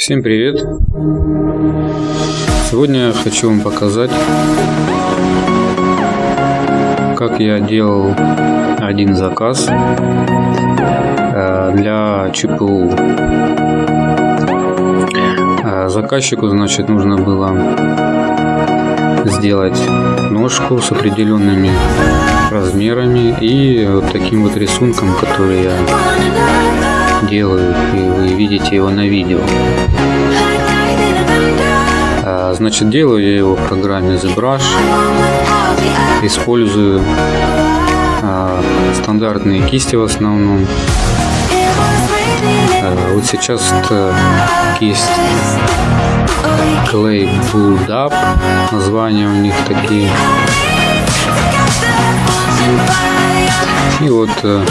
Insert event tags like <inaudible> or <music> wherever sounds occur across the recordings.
Всем привет! Сегодня я хочу вам показать, как я делал один заказ э, для ЧПУ. Э, заказчику, значит, нужно было сделать ножку с определенными размерами и вот таким вот рисунком, который я делаю, и вы видите его на видео. А, значит, делаю я его в программе ZBrush. Использую а, стандартные кисти в основном. А, вот сейчас это кисть Clay Build Up. Названия у них такие. И вот э,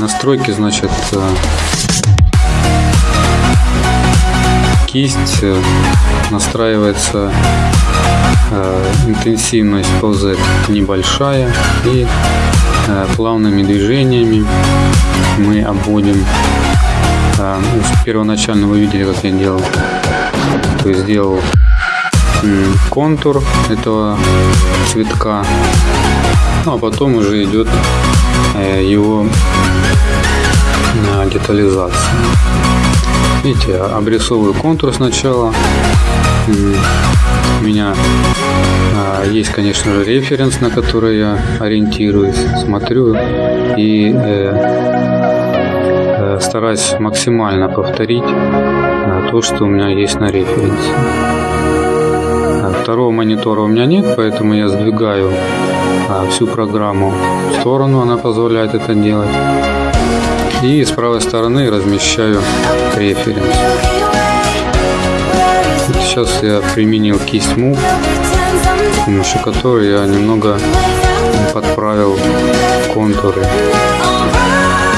настройки, значит, э, кисть э, настраивается э, интенсивность по Z небольшая и плавными движениями мы обводим ну, первоначально вы видели как я делал. То есть сделал контур этого цветка ну а потом уже идет Э, его детализация. Видите, обрисовываю контур сначала. У меня а, есть, конечно же, референс, на который я ориентируюсь, смотрю и э, э, стараюсь максимально повторить то, что у меня есть на референсе. Второго монитора у меня нет, поэтому я сдвигаю а, всю программу в сторону, она позволяет это делать. И с правой стороны размещаю референс. Сейчас я применил кисть Move, с помощью которой я немного подправил контуры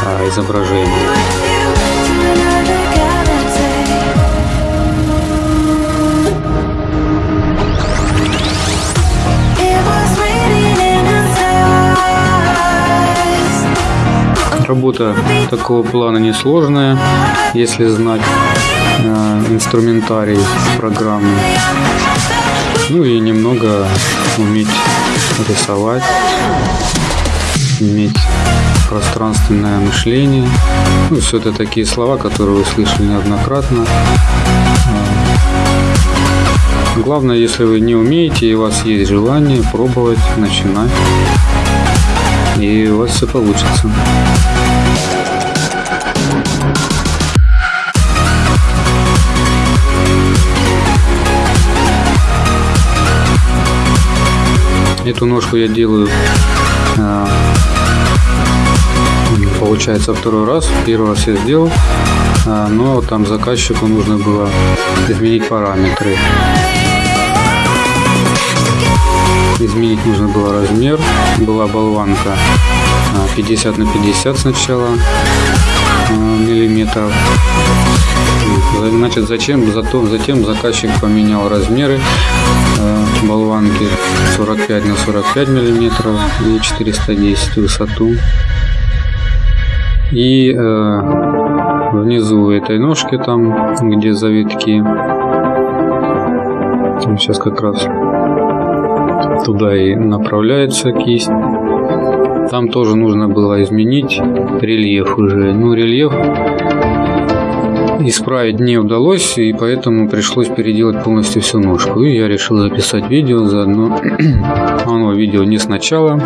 а, изображения. Работа такого плана несложная, если знать э, инструментарий программы. Ну и немного уметь рисовать, иметь пространственное мышление. Ну, все это такие слова, которые вы слышали неоднократно. Главное, если вы не умеете и у вас есть желание пробовать, начинать и у вас все получится. Эту ножку я делаю а, получается второй раз. Первый раз я сделал, а, но там заказчику нужно было изменить параметры. Изменить нужно было размер. Была болванка 50 а, на 50 сначала а, миллиметров. Значит, зачем? Зато, затем заказчик поменял размеры а, болванки 45 на 45 миллиметров и 410 высоту. И э, внизу этой ножки там, где завитки, сейчас как раз туда и направляется кисть. Там тоже нужно было изменить рельеф уже. Ну, рельеф исправить не удалось, и поэтому пришлось переделать полностью всю ножку. И я решил записать видео заодно. <clears throat> Оно видео не сначала.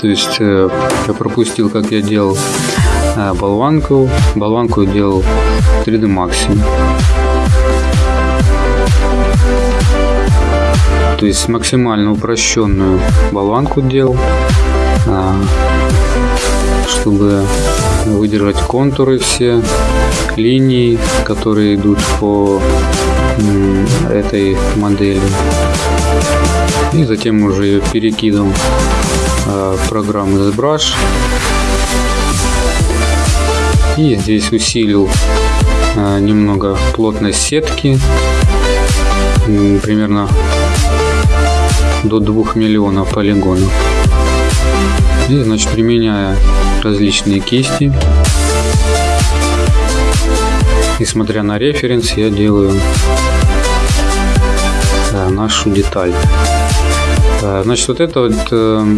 То есть э, я пропустил, как я делал э, болванку. Болванку делал 3D Max то есть максимально упрощенную болванку делал, чтобы выдержать контуры все, линии, которые идут по этой модели. И затем уже ее перекидывал в программу ZBrush. И здесь усилил а, немного плотность сетки, примерно до 2 миллионов полигонов. И, значит, применяя различные кисти, несмотря на референс, я делаю да, нашу деталь. Значит, вот это вот э,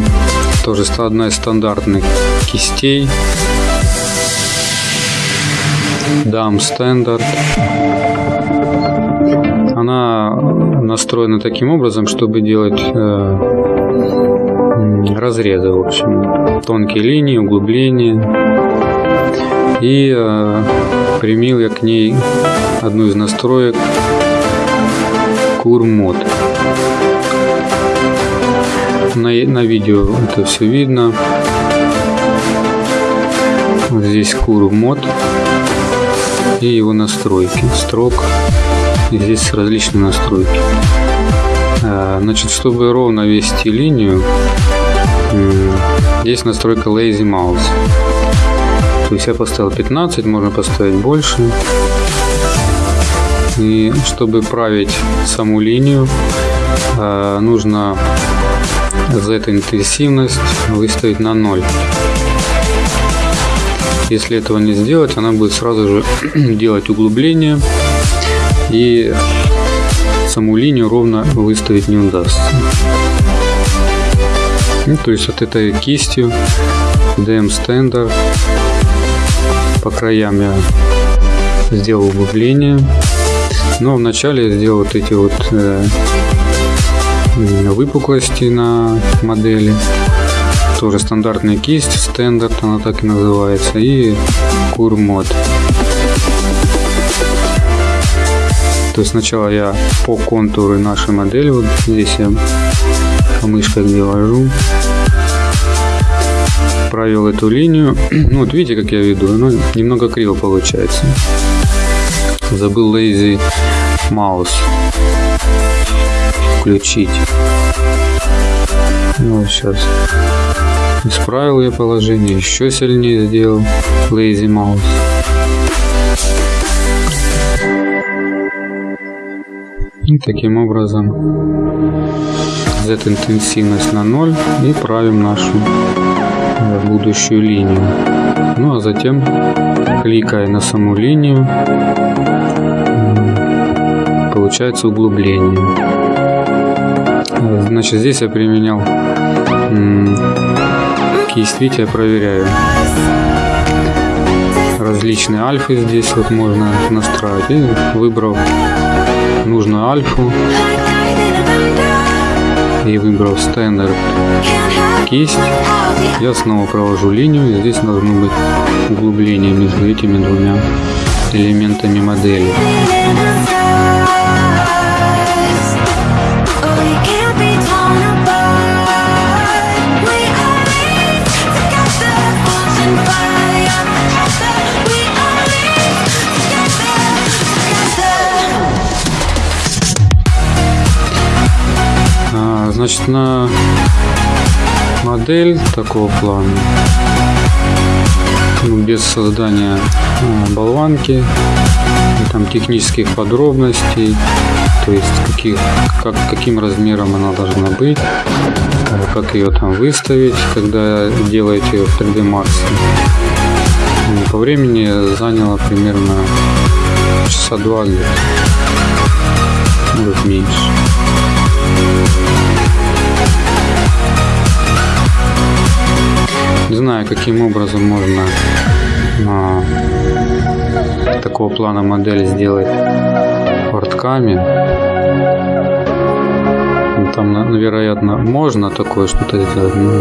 тоже одна из стандартных кистей. Dam Standard. Настроена таким образом, чтобы делать э, разрезы, в общем, тонкие линии, углубления. И э, примил я к ней одну из настроек Курмод. На, на видео это все видно. Вот здесь Курмод и его настройки, строк. Здесь различные настройки. А, значит, чтобы ровно вести линию, есть настройка Lazy Mouse. То есть я поставил 15, можно поставить больше. И чтобы править саму линию, а, нужно за эту интенсивность выставить на 0. Если этого не сделать, она будет сразу же <clears throat> делать углубление и саму линию ровно выставить не удастся. Ну, то есть вот этой кистью DM Standard по краям я сделал углубление. Но вначале я сделал вот эти вот э, выпуклости на модели. Тоже стандартная кисть, стандарт она так и называется. И курмод. То есть сначала я по контуру нашей модели, вот здесь я мышкой где вожу, провел эту линию. <clears throat> Ну вот видите, как я веду, оно немного криво получается. Забыл Lazy Mouse включить. Ну, сейчас исправил я положение, еще сильнее сделал Lazy Mouse. И таким образом Z-интенсивность на 0 и правим нашу будущую линию. Ну а затем, кликая на саму линию, получается углубление. Значит, здесь я применял кисть, видите, я проверяю. Различные альфы здесь вот можно настраивать. И выбрал нужную альфу. И выбрал стандарт кисть, я снова провожу линию, и здесь должно быть углубление между этими двумя элементами модели. На модель такого плана, ну, без создания а, болванки, там технических подробностей, то есть каких, как, каким размером она должна быть, как ее там выставить, когда делаете в 3D Max. По времени заняло примерно часа два где-то, может меньше. Не знаю, каким образом можно а, такого плана модель сделать портками. Ну, там, вероятно, можно такое что-то сделать. Но...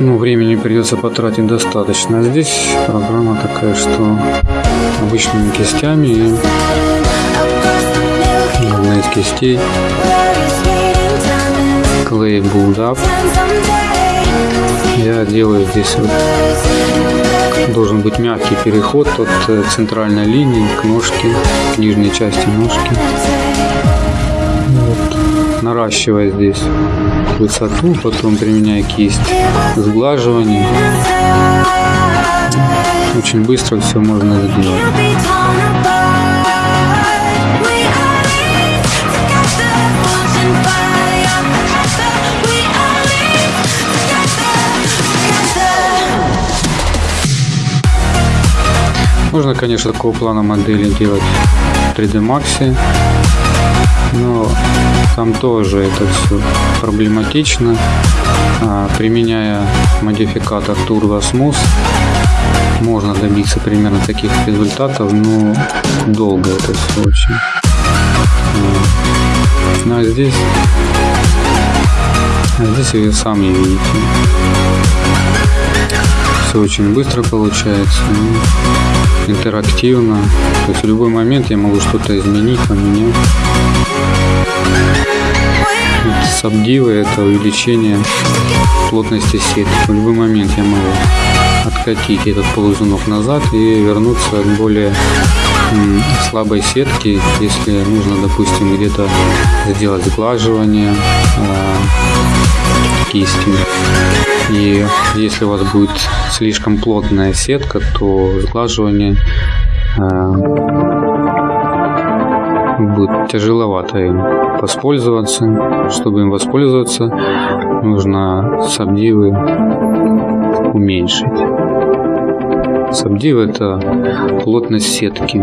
Ну, времени придется потратить достаточно. Здесь программа такая, что обычными кистями и одна из кистей Clay Build. Я делаю здесь должен быть мягкий переход от э, центральной линии к ножке, к нижней части ножки. Вот. Наращивая здесь высоту, потом применяя кисть сглаживания. Очень быстро все можно сделать. Можно, конечно, такого плана модели делать в 3D Max, но там тоже это все проблематично. А, применяя модификатор Turbo Smooth, можно добиться примерно таких результатов, но долго это все очень. Ну а здесь, а здесь вы сами видите. Все очень быстро получается, интерактивно. То есть в любой момент я могу что-то изменить, поменять. Сабдивы это увеличение плотности сетки. В любой момент я могу откатить этот ползунок назад и вернуться к более слабой сетки, если нужно, допустим, где-то сделать сглаживание кистью. И если у вас будет слишком плотная сетка, то сглаживание э, будет тяжеловато им воспользоваться. Чтобы им воспользоваться, нужно сабдивы уменьшить. Сабдив это плотность сетки.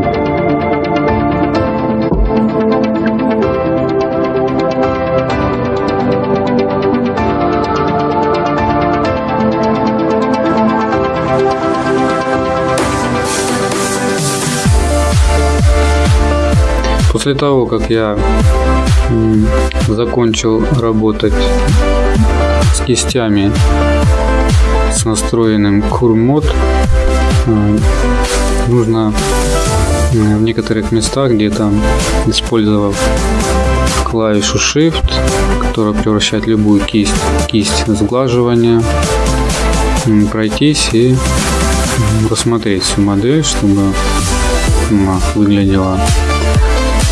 После того, как я закончил работать с кистями с настроенным курмод, э, нужно в некоторых местах, где то использовав клавишу Shift, которая превращает любую кисть в кисть сглаживания, пройтись и рассмотреть всю модель, чтобы она выглядела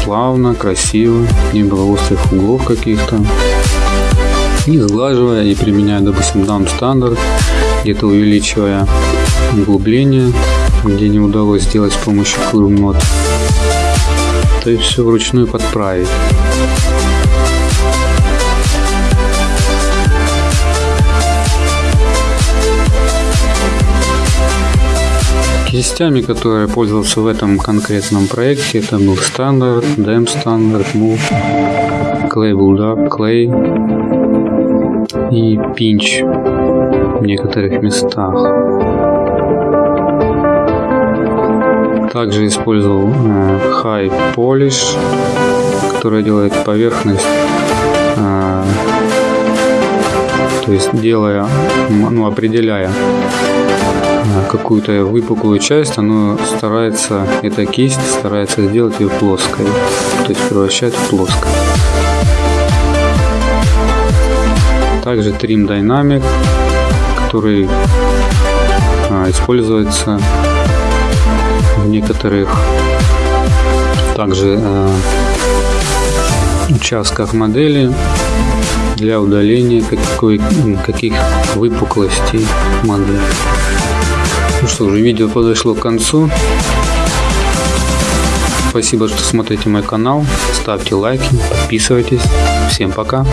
плавно, красиво, не было острых углов каких-то. И сглаживая и применяя, допустим, дам стандарт, где-то увеличивая углубление, где не удалось сделать с помощью Curve То есть все вручную подправить. Частями, которые пользовался в этом конкретном проекте, это был стандарт, Dem стандарт, Move, Clay Buildup, Clay и Pinch в некоторых местах. Также использовал э, High Polish, который делает поверхность, э, то есть делая, ну определяя какую-то выпуклую часть, оно старается, эта кисть старается сделать ее плоской, то есть превращает в плоскость. Также Trim Dynamic, который а, используется в некоторых также а, участках модели для удаления какой, каких выпуклостей модели. Что, уже видео подошло к концу. Спасибо, что смотрите мой канал. Ставьте лайки, подписывайтесь. Всем пока.